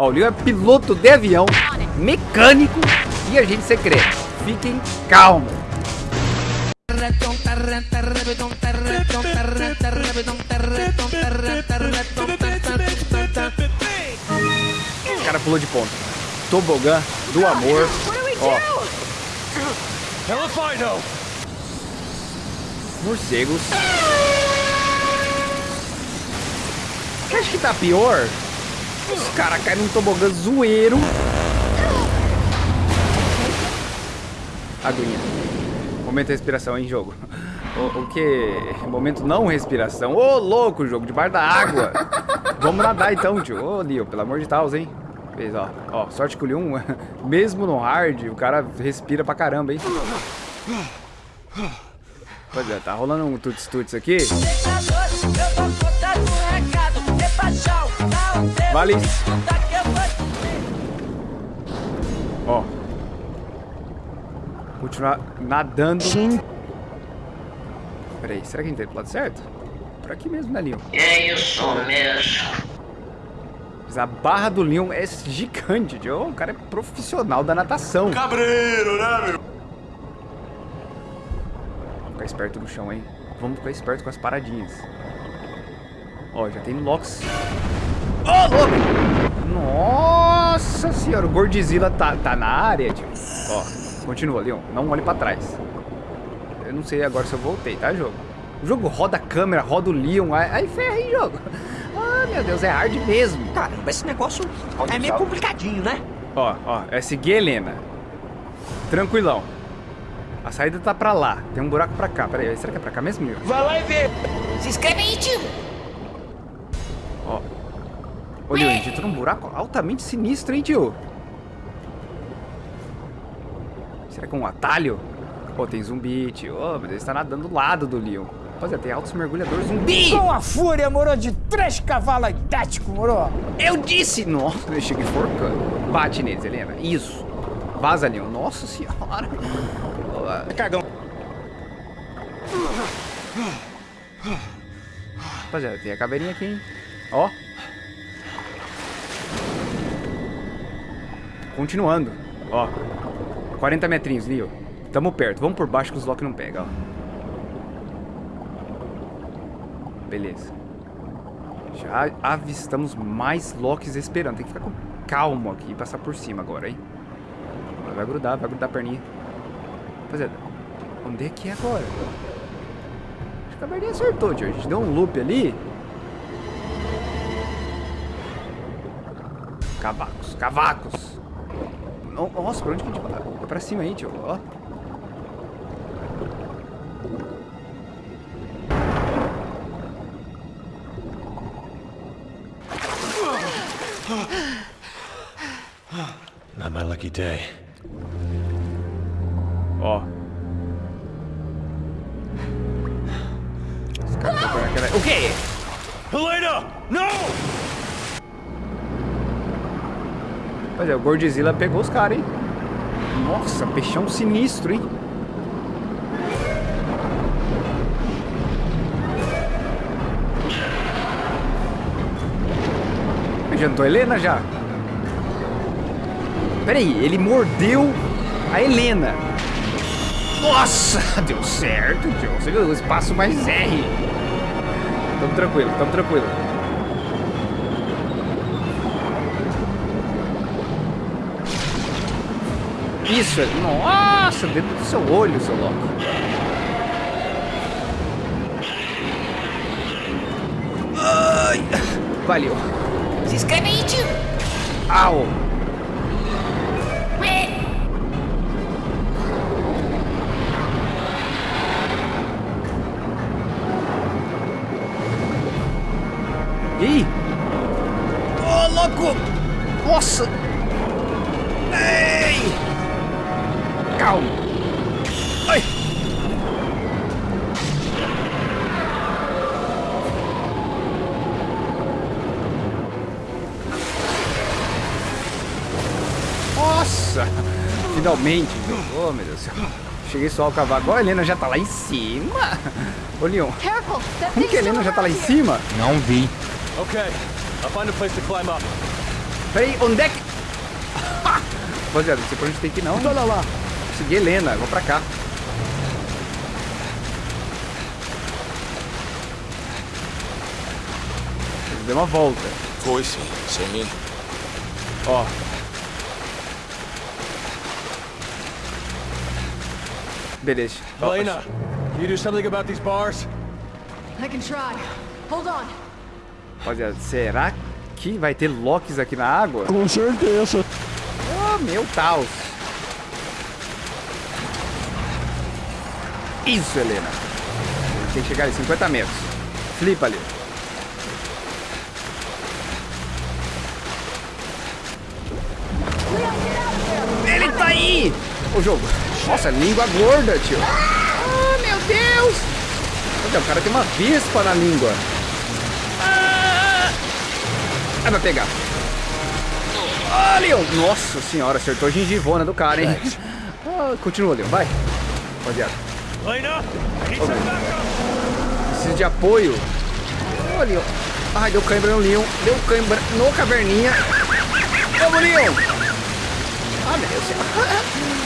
Ó, o Leon é piloto de avião, mecânico e agente secreto. Fiquem calmos. O cara pulou de ponta. Tobogã do amor. Ó. Morcegos. Você acha que tá pior? Os caras caem num tobogã zoeiro. Aguinha. Momento de respiração em jogo. O, o que? Momento não respiração. Ô, louco, jogo debaixo da água. Vamos nadar então, tio. Ô, Leo, pelo amor de Deus, hein? Fez, ó. Ó, sorte que o Leon, mesmo no hard, o cara respira pra caramba, hein? Pois é, tá rolando um tuts-tuts aqui. Vale. Ó. Continuar nadando. Peraí, será que entrei pro lado certo? Por aqui mesmo, né, Leon? É isso mesmo. Mas a barra do Leon é gigante, tio. O cara é profissional da natação. Cabreiro, né, meu? Vamos ficar esperto no chão, hein? Vamos ficar esperto com as paradinhas. Ó, já tem Lox. Ô, louco! Nossa senhora, o Gordzilla tá, tá na área, tio. Ó, continua, Leon. Não olhe pra trás. Eu não sei agora se eu voltei, tá, jogo? O jogo roda a câmera, roda o Leon. Aí, ferra, hein, jogo? Ah, meu Deus, é hard mesmo. Caramba, esse negócio é meio complicadinho, né? Ó, ó, é seguir a Helena. Tranquilão. A saída tá pra lá. Tem um buraco pra cá. Pera aí, será que é pra cá mesmo, Leon? Vai lá e vê. Se inscreve aí, tio. Leon, a gente entrou num buraco altamente sinistro, hein, tio? Será que é um atalho? Pô, tem zumbi, tio. Ô, mas ele está nadando do lado do Leon. Rapaziada, tem altos mergulhadores zumbi! Com a fúria, moro, de três cavalos idéticos, moro. Eu disse! Nossa, eu cheguei forcando. Bate neles, Helena. Isso. Vaza, Leon. Nossa senhora. Ó, Cagão. Rapaziada, tem a caveirinha aqui, hein? Ó. Continuando. Ó. 40 metrinhos, Leo. Tamo perto. Vamos por baixo que os Loki não pegam, ó. Beleza. Já avistamos mais Locks esperando. Tem que ficar com calmo aqui e passar por cima agora, hein? Vai grudar, vai grudar a perninha. Rapaziada, onde é que é agora? Acho que a perninha acertou, tio. A gente deu um loop ali. Cavacos, cavacos. No- Nossa, pra onde que a gente vai? É pra cima aí, tio. Ó. Not my lucky day. Ó. Os caras estão por aquela... O quê? Helena! No! Pois é, o Godzilla pegou os caras, hein? Nossa, peixão sinistro, hein? Adiantou a Helena já? Peraí, ele mordeu a Helena. Nossa, deu certo, tio. Você viu espaço mais R. Tamo tranquilo, tamo tranquilo. Isso, nossa, dentro do seu olho, seu louco. Ai, valeu. Se inscreve aí, tio. Au. Finalmente! Oh, meu Deus do céu! Cheguei só ao cavaco. Ó, a Helena já tá lá em cima! Ô, Leon! Como que a Helena já tá lá em cima? Não vi. Okay, I'll find a place to climb up. Peraí, onde é que... Rapaziada, não sei pra onde tem que ir não. Olha lá. Segui Helena, vou pra cá. Deu uma volta. Foi-se, sem mim. Ó. Beleza. Helena, can you do something about these bars? I can try. Hold on. Rapaziada, será que vai ter locks aqui na água? Com certeza. Oh, meu Taos. Isso, Helena. Tem que chegar ali, 50 metros. Flipa ali. Ele tá aí! O jogo. Nossa, língua gorda, tio. Ah, meu Deus! Olha, o cara tem uma vespa na língua. Ah, Ah, vai pegar. Ah, Leon! Nossa senhora, acertou a gengivona do cara, hein? Ah, continua, Leon, vai. Rapaziada, backup. preciso de apoio. Ô, Leon. Ai, deu cãibra no Leon. Deu cãibra no caverninha. Vamos, Leon! Ah, meu Deus do céu.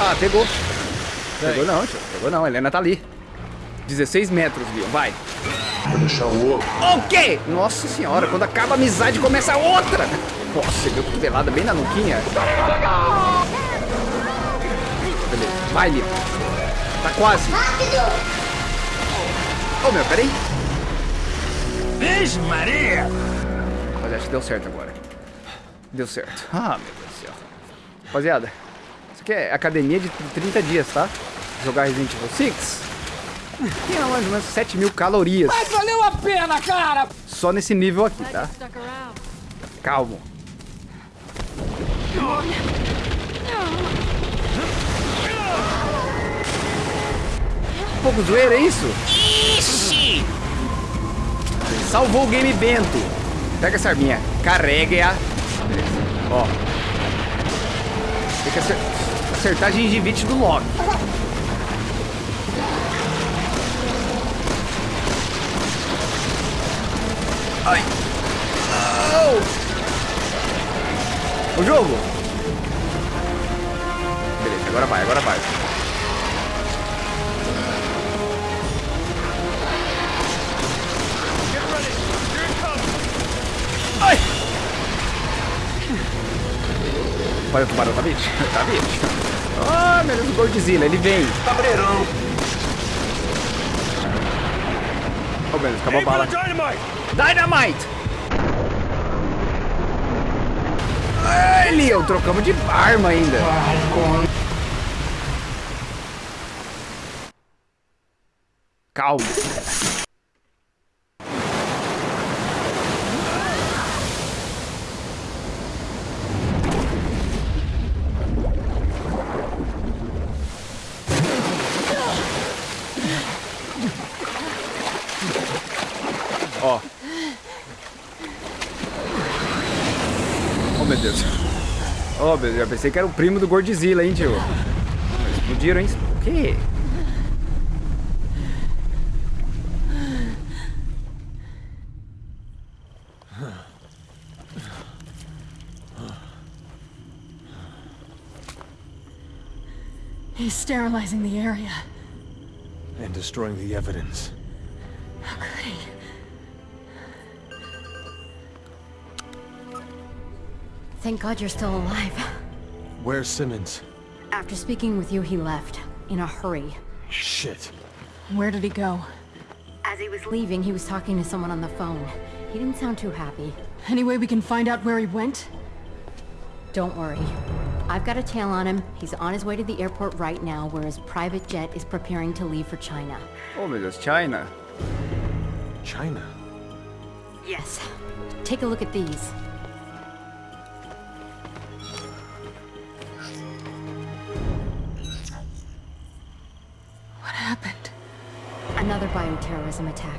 Ah, pegou. Pegou não, tio. Pegou não, a Helena tá ali. 16 metros, Leon, vai. Vou deixar o ovo. O quê? Nossa senhora, quando acaba a amizade começa outra. Nossa, deu cotovelada bem na nuquinha. Beleza, vai, Leon. Tá quase. Ô, meu, peraí. Vixe, Maria. Mas acho que deu certo agora. Deu certo. Ah, meu Deus do céu. Rapaziada, aqui é academia de 30 dias, tá? Jogar Resident Evil 6. Tem mais ou menos 7 mil calorias. Mas valeu a pena, cara. Só nesse nível aqui, tá? Calmo. Um pouco zoeira, é isso? Ixi! Salvou o game Bento. Pega essa arminha. Carrega-a. Ó. Tem que acer- acertar a gengivite do Loki. Ai. Au. O jogo. Beleza, agora vai, agora vai. Ai! Olha o tubarão, tá bicho? Tá bicho? Ah, meu Deus, o Godzilla, ele vem. Cabreirão. Oh, meu Deus, acabou a bala. dynamite. Dynamite! Ai, Leon, trocamos de arma ainda. Calma. Ó. Oh, meu Deus. Oh, meu Deus, já pensei que era o primo do Godzilla, hein, tio? Explodiram, hein? O quê? He's sterilizing the area. And destroying the evidence. Thank God you're still alive. Where's Simmons? After speaking with you, he left. In a hurry. Shit. Where did he go? As he was leaving, he was talking to someone on the phone. He didn't sound too happy. Any way we can find out where he went? Don't worry. I've got a tail on him. He's on his way to the airport right now, where his private jet is preparing to leave for China. Oh, meu Deus, China. China. Yes. Take a look at these. Another bioterrorism attack.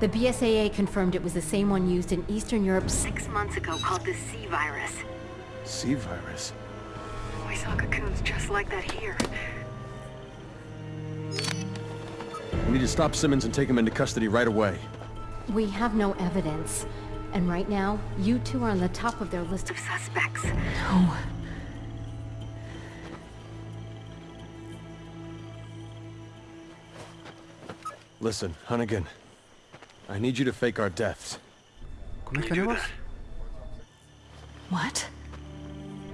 The BSAA confirmed it was the same one used in Eastern Europe six months ago called the C virus. C virus. We saw cocoons just like that here. We need to stop Simmons and take him into custody right away. We have no evidence. And right now, you two are on the top of their list of suspects. No. Listen, Hunnigan. I need you to fake our deaths. Como é que é o? What?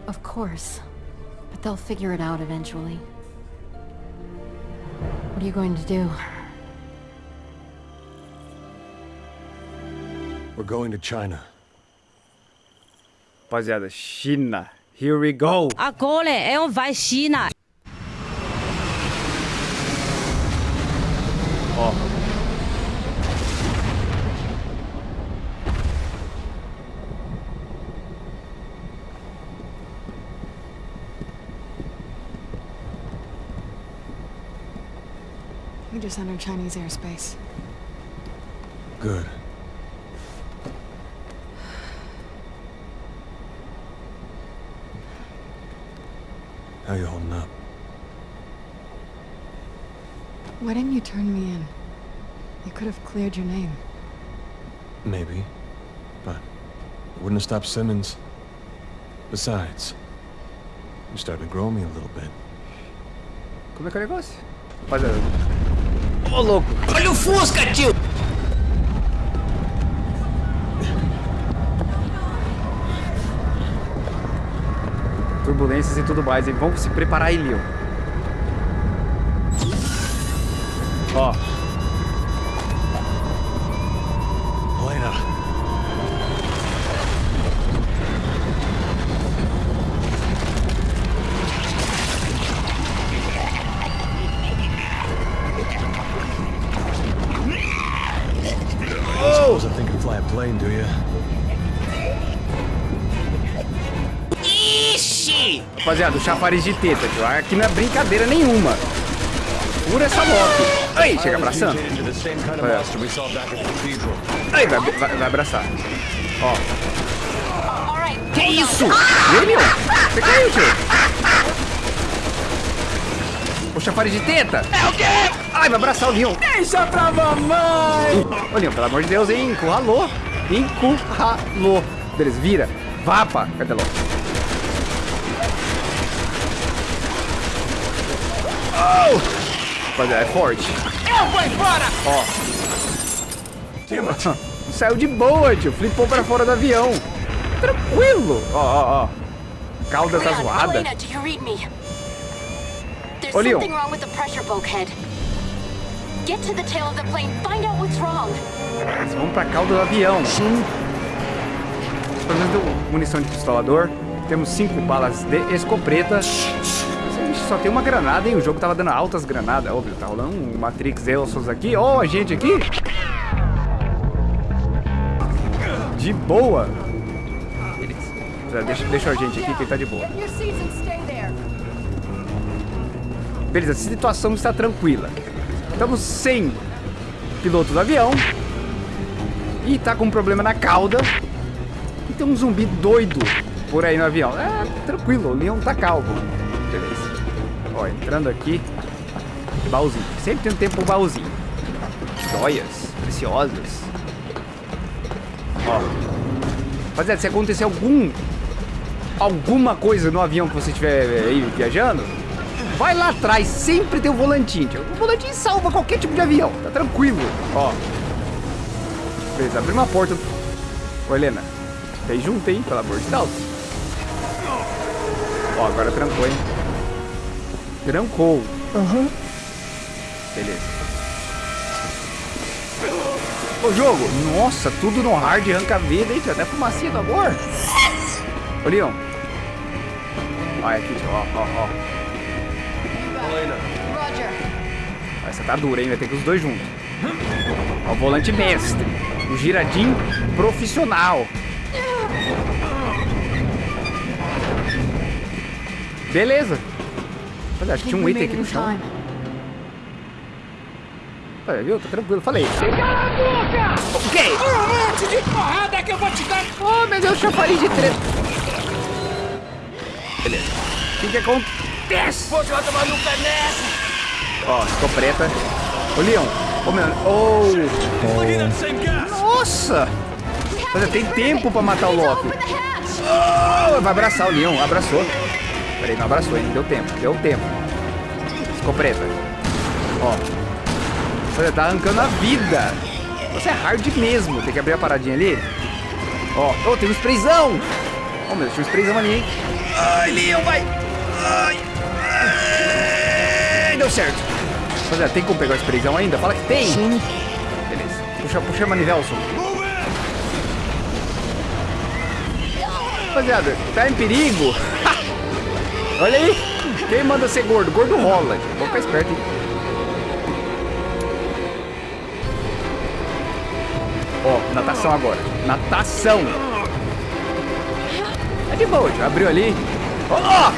Of course. But they'll figure it out eventually. What are you going to do? We're going to China. Rapaziada, China. Here we go. Agora é um vai China. We just Chinese airspace. Good. How you holding up? Why didn't you turn me in? You could have cleared your name. Maybe. But it wouldn't have stopped Simmons. Besides, you started to grow me a little bit. Como é que é o negócio? Rapaziada. Ô, louco. Olha o Fusca, tio! Turbulências e tudo mais. E vamos se preparar aí, Leon. Ó. chafariz de teta, tio. Aqui não é brincadeira nenhuma. Pura essa moto. Aí, chega abraçando. Aí, vai, vai, vai abraçar. Ó. Que isso? Meu? Você caiu, tio? O chafariz de teta? É o quê? Ai, vai abraçar o Leon. Deixa pra mamãe! Ô, Leon, pelo amor de Deus, hein? Encurralou. Encurralou. Beleza, vira. Vapa. Cadê logo? Oh! Rapaziada, é forte. Eu vou embora! Ó. Saiu de boa, tio. Flipou pra fora do avião. Tranquilo. Ó, ó, ó. Cauda tá zoada. Ô, Leon. something wrong with the pressure bulkhead. Get to the tail of the plane, find out what's wrong. Vamos pra cauda do avião. Sim. Pelo menos deu munição de pistolador. Temos cinco balas de escopeta. Gente só tem uma granada, hein? O jogo tava dando altas granadas. Óbvio, tá rolando um Matrix Elsos aqui. Ó, a gente aqui. De boa. Beleza. Deixa, deixa a gente aqui que tá de boa. Beleza, a situação está tranquila. Estamos sem piloto do avião. E tá com um problema na cauda. E tem um zumbi doido por aí no avião. É, tranquilo, o Leon tá calmo. Ó, entrando aqui. Baúzinho. Sempre tem um tempo pro baúzinho. Joias preciosas. Ó. Rapaziada, se acontecer algum... Alguma coisa no avião que você estiver aí viajando, vai lá atrás, sempre tem o volantinho. tio. O volantinho salva qualquer tipo de avião, tá tranquilo. Ó. Beleza, abriu uma porta. Ô, Helena, vem junto, hein, pelo amor de Deus. Ó, agora trancou, hein. Trancou. Aham. Beleza. Ô, jogo. Nossa, tudo no hard, arranca a vida, hein, tio. Até fumacinha do amor. Ô, Leon. Olha aqui. Ó, ó, ó. Roger. Essa tá dura, hein? Vai ter que os dois juntos. Ó, o volante mestre. O giradinho profissional. Beleza. Olha, acho que tinha um item aqui no chão. Olha, viu? Tá tranquilo. Falei. Cala a boca! O quê? Um monte de porrada que eu vou te dar! Oh, meu Deus, chafariz de treta. Beleza. O que que acontece? Vou te tomar no caneta! Ó, ficou preta. Ô, Leon. Ô, meu... Oh. Oh, Nossa! Rapaziada, tem tempo pra matar o Loki. Oh, vai abraçar o Leon, abraçou. Peraí, não abraçou ainda, deu tempo, deu tempo. Ficou preta. Ó. Rapaziada, tá arrancando a vida. Você é hard mesmo. Tem que abrir a paradinha ali. Ó, oh, tem um sprayzão. Oh, meu Deus, tinha um sprayzão ali, hein. Ai, Leon, vai. Ai. Ai, deu certo. Rapaziada, tem como pegar o sprayzão ainda? Fala que tem. Sim. Beleza. Puxa, puxa a manivelson. Rapaziada, tá em perigo. Olha aí. Quem manda ser gordo? Gordo rola. Vamos ficar esperto, hein? Ó, natação agora. Natação. É de boa, tio. Abriu ali. Ó,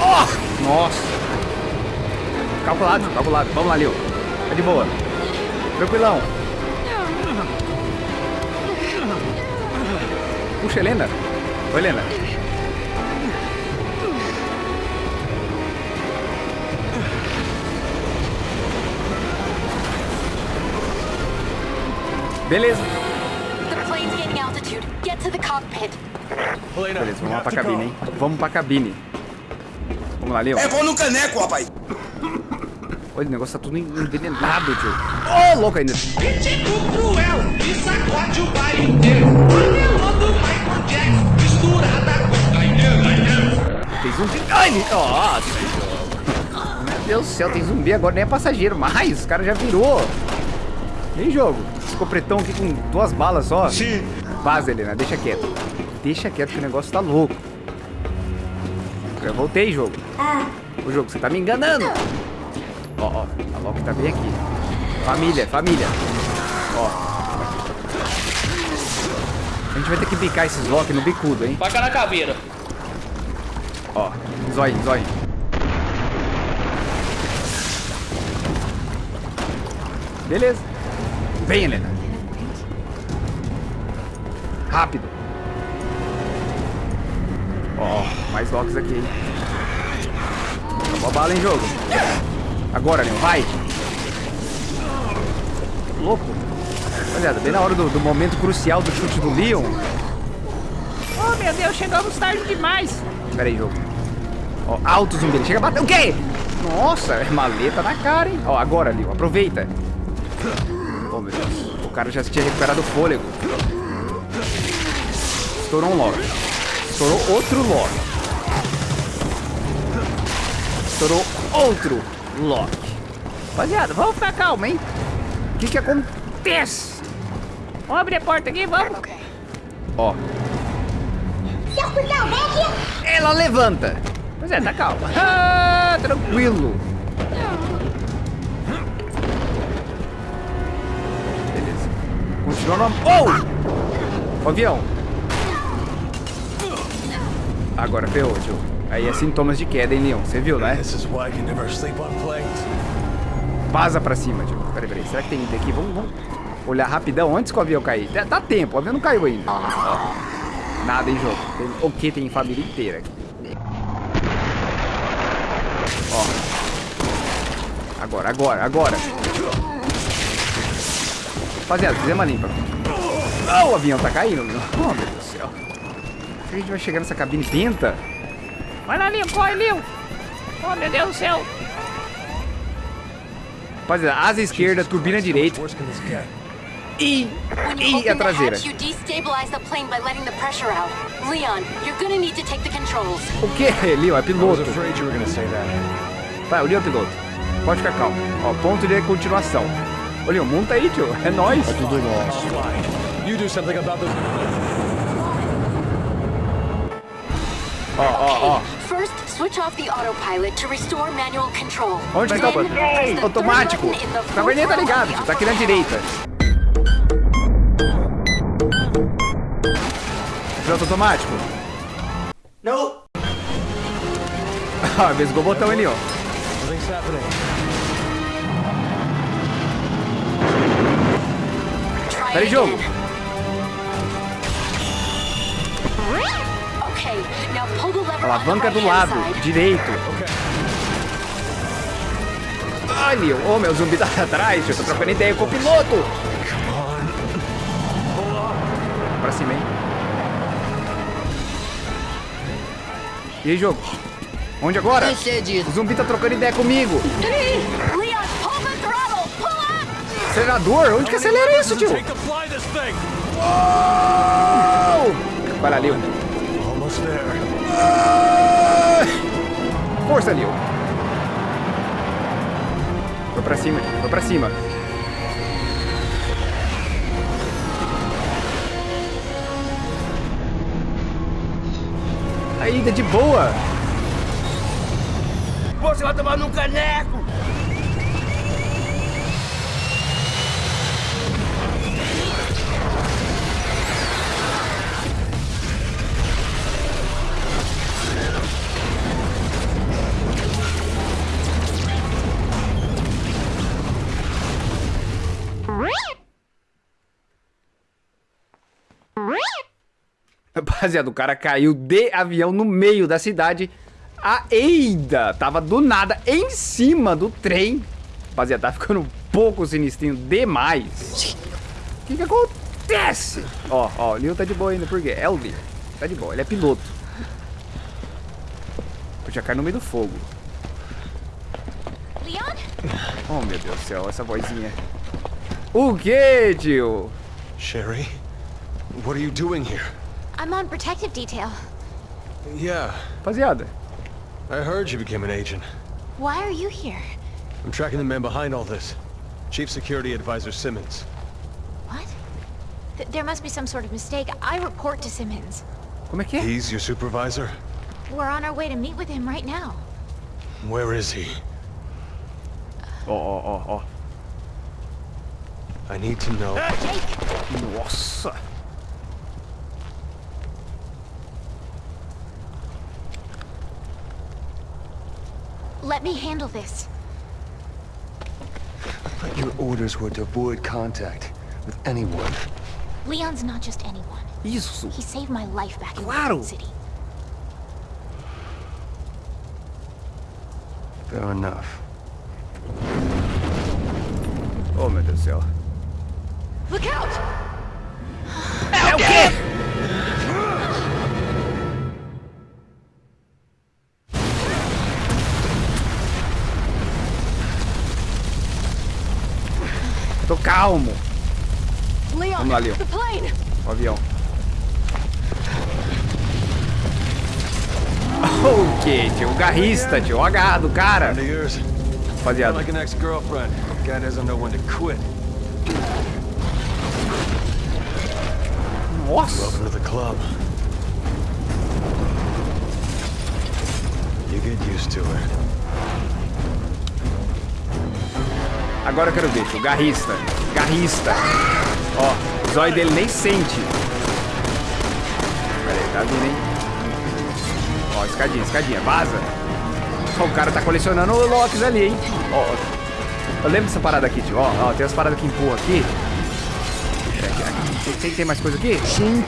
ó. Nossa. Calculado, calculado. Vamos lá, Leo. É de boa. Tranquilão. Puxa, Helena. Oi, Helena. Helena, Beleza, vamos lá pra cabine, hein? Vamos pra cabine. Vamos lá, Leon. É, vou no caneco, rapaz. Olha, o negócio tá tudo envenenado, tio. Ô, louco ainda. Ritmo cruel e sacode o inteiro. Modelando Michael Jackson, misturada com. Tem zumbi. Ai, Nossa. Meu Deus do céu, tem zumbi agora, nem é passageiro mais. Os caras já virou. Vem jogo. Ficou pretão aqui com duas balas só. Sim. Vaza, Helena, deixa quieto. Deixa quieto que o negócio tá louco. Eu voltei, jogo. O jogo, você tá me enganando. Ó, ó, a Loki tá bem aqui. Família, família. Ó. A gente vai ter que bicar esses Loki no bicudo, hein? Faca na caveira. Ó, zóio, zóio. Beleza. Vem, Helena. Rápido. Ó, mais locks aqui, hein? Acabou a bala em jogo. Agora, Leon, vai. Louco. Rapaziada, bem na hora do, do momento crucial do chute do Leon. Oh, meu Deus, chegamos tarde demais. Pera aí, jogo. Ó, alto zumbi. Ele chega a bater. O quê? Nossa, é maleta na cara, hein? Ó, agora, Leo. Aproveita. Oh, meu Deus. O cara já tinha recuperado o fôlego. Estourou um lock. Estourou outro lock. Estourou outro lock. Rapaziada, vamos ficar calma, hein? O que que acontece? Vamos abrir a porta aqui, vamos. Ó. Ela levanta. Pois é, tá calma. Ah, tranquilo. Continua no... Oh! O avião. Agora ferrou, tio. Aí é sintomas de queda, hein, Leon? Você viu, né? Vaza pra cima, tio. Peraí, peraí. Será que tem item aqui? Vamos, vamos olhar rapidão antes que o avião cair. Dá, dá tempo, o avião não caiu ainda. Nada em jogo. Tem, o que tem família inteira aqui. Ó. Agora, agora, agora. Rapaziada, fizemos a limpa. Oh, o avião tá caindo. meu. Oh, meu Deus do céu. Será que a gente vai chegar nessa cabine pinta? Vai lá, Leon, corre, Leon. Oh, meu Deus do céu. Rapaziada, asa esquerda, turbina direita e, e a traseira. O que, Leon? É piloto. Vai, o Leon é piloto. Pode ficar calmo. Ó, ponto de continuação. Leon, monta aí, tio. É nóis. Tudo Slide. You do something about this. Ó, ó, ó. First, switch off the autopilot to restore manual control. Onde que tá o the automático? full verdade tá ligado, tio. Tá aqui na direita. Piloto automático. Não. Ah, vesgou o botão ali, ó. Nothing's happening. On the Alavanca do lado, direito. Ai, Leon. Ô, meu zumbi tá atrás, tio. Tô trocando ideia com o piloto. pra cima, hein? E aí, jogo? Onde agora? O zumbi tá trocando ideia comigo. Leon, hold the throttle! Pull up! Acelerador? Onde que acelera isso, tio? Uou! Vai lá, Leo. Almost there. Força, Leo. Foi pra cima, foi pra cima. Ainda de boa. Você vai tomar num caneco! Rapaziada, o cara caiu de avião no meio da cidade. A Eida tava do nada em cima do trem. Rapaziada, tá ficando um pouco sinistrinho demais. O que que acontece? Ó, ó, o Leo tá de boa ainda, por quê? É o Leo. Tá de boa, ele é piloto. Eu já cai no meio do fogo. Leon? Oh, meu Deus do céu, essa vozinha. O que, tio? Sherry, what are you doing here? I'm on protective detail. Yeah, Rapaziada, I heard you became an agent. Why are you here? I'm tracking the man behind all this. Chief Security Advisor Simmons. What? Th there must be some sort of mistake. I report to Simmons. como é que é? He's your supervisor? We're on our way to meet with him right now. Where is he? Oh, oh, oh! oh. I need to know. Jake! Nossa. Let me handle this. But Your orders were to avoid contact with anyone. Leon's not just anyone. Isso. He saved my life back in Claro. Raccoon City. Fair enough. Oh, meu Deus do céu. Look out! É o quê? Calmo. Leon, Vamos lá, Leon. the plane! O avião. O que, tio? O garrista, tio. O H do cara. Rapaziada. Like an ex-girlfriend. Guy doesn't know when to quit. Nossa. Welcome to the club. You get used to it. Agora eu quero ver, tio. Garrista. Garrista. Ó, o zóio dele nem sente. Pera aí, tá vindo, hein? Ó, escadinha, escadinha. Vaza. Ó, o cara tá colecionando o Locks ali, hein? Ó, eu lembro dessa parada aqui, tio. Ó, ó, tem umas paradas que empurram aqui. Tem, tem, tem mais coisa aqui? Sim.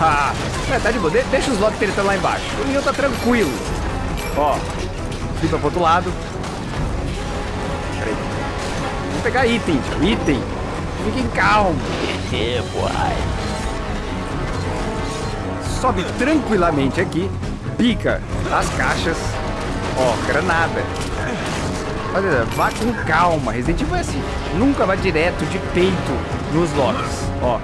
Ah, é, tá de boa. De- deixa os Locks tretando lá embaixo. O Neo tá tranquilo. Ó, flipa pro outro lado. Pera aí. Vamos pegar item, tio. Item. Fiquem calmos. Sobe tranquilamente aqui. Pica as caixas. Ó, granada. Olha, vá com calma. Resident Evil é assim. Nunca vá direto de peito nos locks. Ó.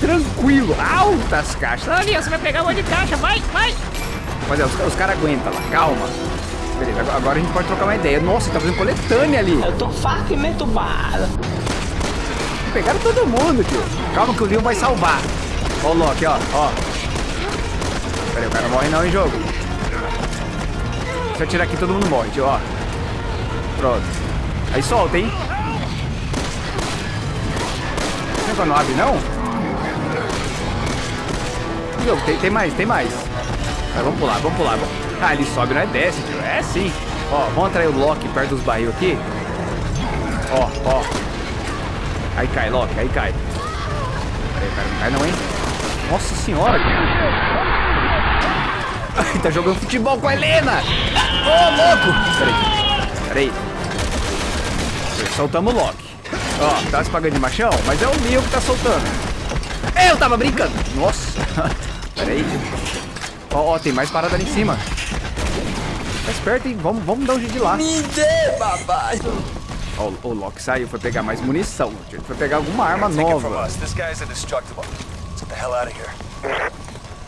Tranquilo. Altas caixas. Ali, você vai pegar um monte de caixa. Vai, vai. Mas é, os, os caras aguentam lá. Calma. Beleza, agora- a gente pode trocar uma ideia. Nossa, tá fazendo coletânea ali. Eu tô e meto bala. Pegaram todo mundo, tio. Calma que o Leon vai salvar. Ó o Loki, ó, ó. Pera aí, o cara não morre não em jogo. Se eu atirar aqui, todo mundo morre, tio, ó. Pronto. Aí solta, hein? Não é não abre, não? Jogo, tem, tem mais, tem mais. Mas vamos pular, vamos pular. Vamos. Ah, ele sobe, não é desce, tio. É sim. Ó, vamos atrair o Loki perto dos barril aqui. Ó, ó. Aí cai, Loki, aí cai. Peraí, cara, não cai não, hein? Nossa senhora! Ai, tá jogando futebol com a Helena! Ô, louco! Peraí, peraí. Soltamos o Loki. Ó, tá se pagando de machão, mas é o Leo que tá soltando. Eu tava brincando. Nossa. Pera aí. Ó, ó, tem mais parada ali em cima. Esperto, hein? Vamos, vamos dar um jeito de lá. Me dê, papai. Ó, o, o Loki saiu, foi pegar mais munição. Ele foi pegar alguma arma nova.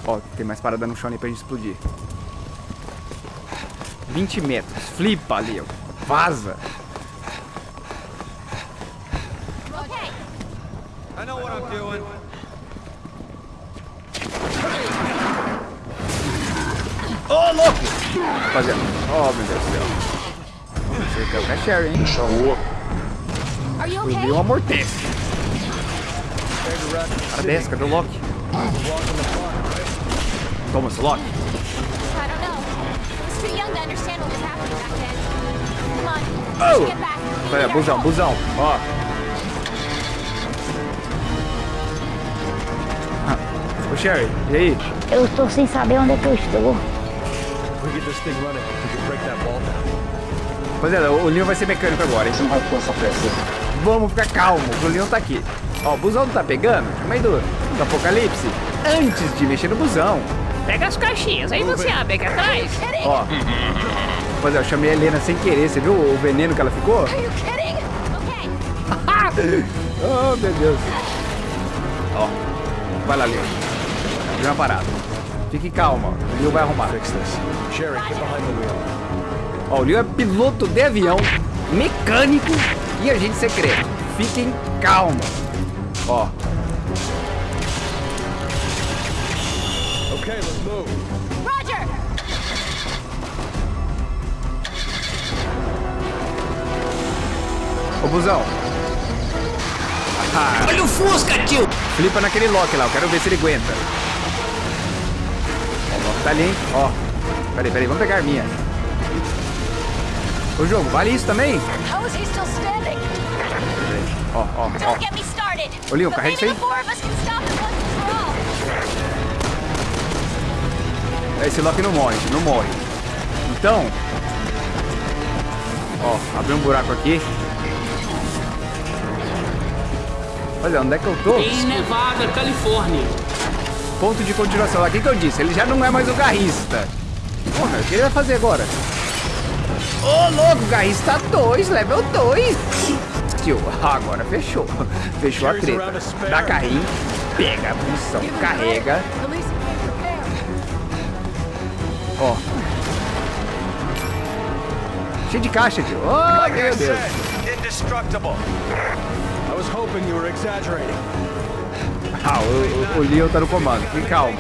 Ó, tem mais parada no chão ali pra gente explodir. 20 metros. Flipa, Leo. Vaza. I know what I'm doing. Ô, louco! Rapaziada. Ó, meu Deus do céu. Você quer o Casher, hein? Are you O okay? Leo amortece. Cara desce, cadê o Loki? Toma esse Loki. Oh! Our busão, busão. Ó. Ô, Sherry, e aí? Eu estou sem saber onde é que eu estou. Rapaziada, o Leon vai ser mecânico agora, hein? Não vai essa pressa. Vamos ficar calmo, o Leon tá aqui. Ó, o busão não tá pegando? Chama aí do, do apocalipse. Antes de mexer no busão. Pega as caixinhas, aí você abre aqui atrás. Ó. Rapaziada, eu chamei a Helena sem querer, você viu o veneno que ela ficou? Are you kidding? Okay. oh, meu Deus. Ó. Vai lá, Leon. Deu uma parada. Fique calma, o Leon vai arrumar. Ó, o Leon é piloto de avião, mecânico e agente secreto. Fiquem calmos. Ó, Okay, let's move. Roger. ô busão. Ah, Olha o Fusca, tio. flipa naquele Loki lá, eu quero ver se ele aguenta. O tá ali, hein? Ó. Peraí, peraí, vamos pegar a minha. Ô jogo, vale isso também? Ó, ó, ó. Ô, Leon, carrega isso aí. Esse Loki não morre, não morre. Então... Ó, abriu um buraco aqui. Olha, onde é que eu tô? Em Nevada, Califórnia. Ponto de continuação. Aqui que eu disse, ele já não é mais o garrista. Porra, o que ele vai fazer agora? Ô, louco, garrista 2, level 2. Tio, agora fechou. Fechou a treta. Dá carrinho, pega a munição, carrega. Ó. Cheio de caixa, tio. Oh, meu Deus. indestructible. I was hoping you were exaggerating. Ah, o, o, o Leon tá no comando. Fique calmo.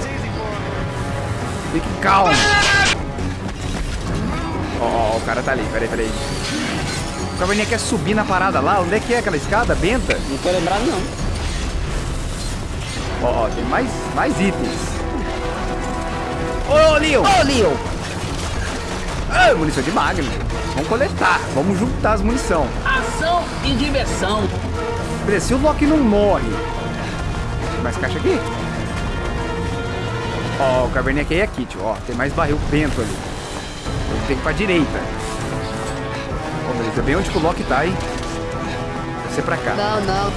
Fique calmo. Ó, ó, o cara tá ali. Peraí, peraí. O Caverninha quer subir na parada lá. Onde é que é aquela escada? Benta? Não tô lembrado, não. Ó, ó, tem mais, mais itens. Ô, Leon! Ô, Leon! Ah, munição de Magnum. Vamos coletar. Vamos juntar as munição. Ação e diversão. Se o Loki não morre. Tem mais caixa aqui? Ó, o Caverninha aqui, tio. Ó, tem mais barril bento ali. Eu tenho que ir pra direita. Ó, beleza, bem onde que o Loki tá, hein? Vai ser pra cá. Não, não.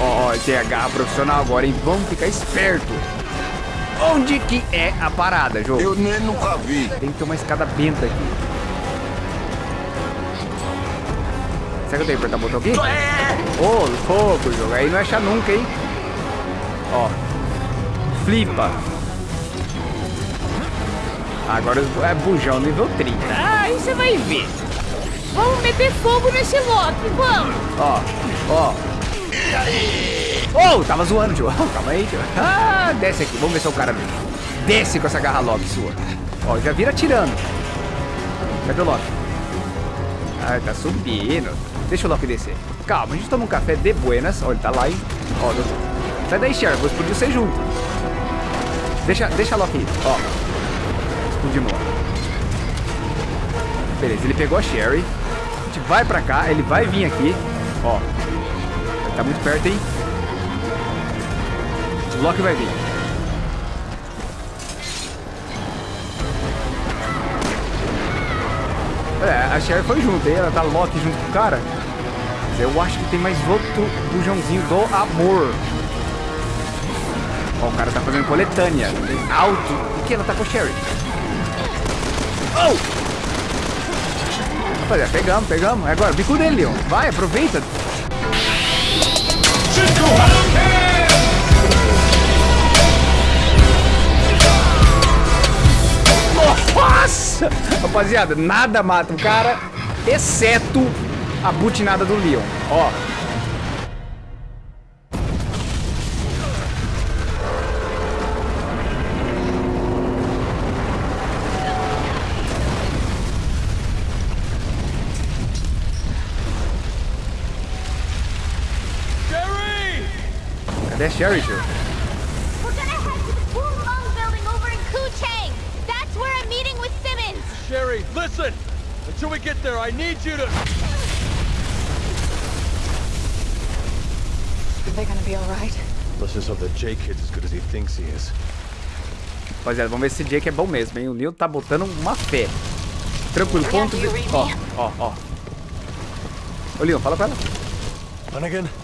Ó, ó, tem a garra profissional agora, hein? Vamos ficar esperto. Onde que é a parada, jogo? Eu nem nunca vi. Tem que ter uma escada benta aqui. Será que eu tenho que apertar o botão aqui? Ô, louco, jogo. Aí não é achar nunca, hein? Ó. Flipa. Agora é bujão nível 30. Ah, aí você vai ver. Vamos meter fogo nesse Loki, vamos. Ó, ó. Ô, tava zoando, tio. Calma aí, tio. Ah, desce aqui. Vamos ver se é o cara mesmo. Desce com essa garra Loki sua. Ó, já vira tirando. Cadê o Loki? Ah, tá subindo. Deixa o Loki descer. Calma, a gente toma um café de buenas. Ó, ele tá lá, hein? Ó, do- sai daí, Cher. Vou explodir você junto. Deixa, deixa Loki ir. Ó. Explodimos. Beleza, ele pegou a Sherry. A gente vai pra cá, ele vai vir aqui. Ó. Ele tá muito perto, hein? O Loki vai vir. É, a Sherry foi junto, hein? Ela tá Loki junto com o cara. eu acho que tem mais outro bujãozinho do amor. Ó, o cara tá fazendo coletânea. Alto. O que? Ela tá com o Sherry. Oh! Rapaziada, pegamos, pegamos. É agora, bico dele, Leon. Vai, aproveita. Nossa! Rapaziada, nada mata o cara, exceto a butinada do Leon. Ó. meeting with Simmons. Sherry, listen! Until we get there, I need you to... Are they gonna be alright? Let's just hope that Jake kid's as good as he thinks he is. Rapaziada, vamos ver se Jake é bom mesmo, hein? O Leon tá botando uma fé. Tranquilo, ponto de... Ó, ó, ó. Ô, Leon, fala pra ela. Hunnigan?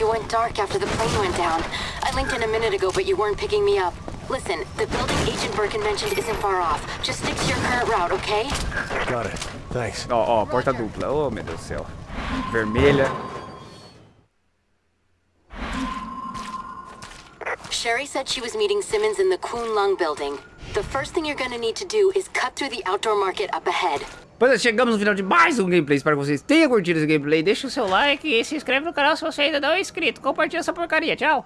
You went dark after the plane went down. I linked in a minute ago, but you weren't picking me up. Listen, the building Agent Birkin mentioned isn't far off. Just stick to your current route, okay? Got it. Thanks. Oh, oh, ó, ó, porta dupla. Oh, meu Deus do céu. Vermelha. Sherry said she was meeting Simmons in the Kun Lung building. The first thing you're gonna need to do is cut through the outdoor market up ahead. Pois é, chegamos no final de mais um gameplay. Espero que vocês tenham curtido esse gameplay. Deixa o seu like e se inscreve no canal se você ainda não é inscrito. Compartilha essa porcaria. Tchau.